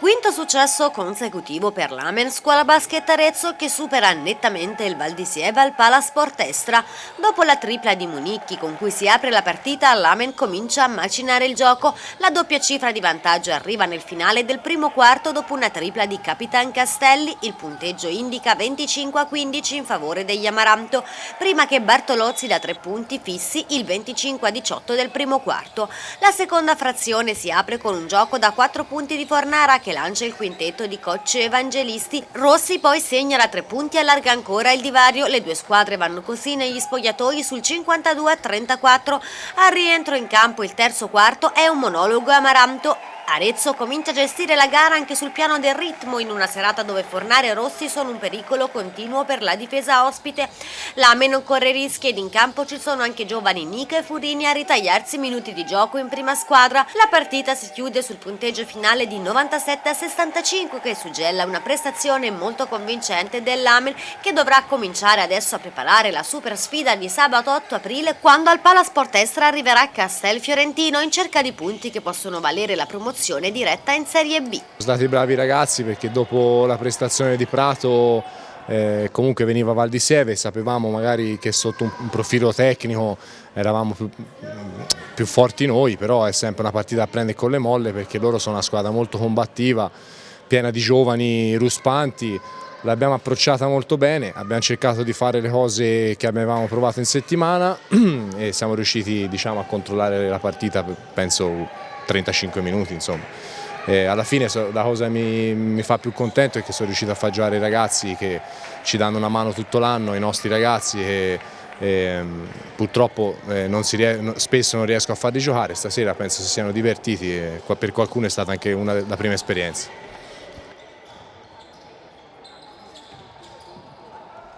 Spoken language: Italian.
Quinto successo consecutivo per l'Amen Scuola Basket Arezzo che supera nettamente il Val di Sieva al Palasport Estra. Dopo la tripla di Municchi con cui si apre la partita, l'Amen comincia a macinare il gioco. La doppia cifra di vantaggio arriva nel finale del primo quarto dopo una tripla di Capitan Castelli. Il punteggio indica 25 a 15 in favore degli Amaranto, prima che Bartolozzi da tre punti fissi il 25 a 18 del primo quarto. La seconda frazione si apre con un gioco da quattro punti di Fornara che che lancia il quintetto di coach evangelisti. Rossi poi segna da tre punti e allarga ancora il divario. Le due squadre vanno così negli spogliatoi sul 52 a 34. Al rientro in campo il terzo quarto è un monologo amaranto Arezzo comincia a gestire la gara anche sul piano del ritmo in una serata dove Fornare e Rossi sono un pericolo continuo per la difesa ospite. L'Ame non corre rischi ed in campo ci sono anche giovani Nica e Furini a ritagliarsi minuti di gioco in prima squadra. La partita si chiude sul punteggio finale di 97 a 65 che suggella una prestazione molto convincente dell'Amen che dovrà cominciare adesso a preparare la super sfida di sabato 8 aprile quando al Palasport Estra arriverà Castel Fiorentino in cerca di punti che possono valere la promozione promozione diretta in Serie B. Sono stati bravi ragazzi perché dopo la prestazione di Prato eh, comunque veniva Val di Sieve, sapevamo magari che sotto un, profilo tecnico eravamo più, più, forti noi, però è sempre una partita a prendere con le molle perché loro sono una squadra molto combattiva, piena di giovani ruspanti, l'abbiamo approcciata molto bene, abbiamo cercato di fare le cose che avevamo provato in settimana e siamo riusciti diciamo, a controllare la partita, penso 35 minuti insomma. E alla fine la cosa che mi, mi, fa più contento è che sono riuscito a far giocare i ragazzi che ci danno una mano tutto l'anno, i nostri ragazzi e, e purtroppo eh, non spesso non riesco a farli giocare, stasera penso si siano divertiti e per qualcuno è stata anche una, la prima esperienza.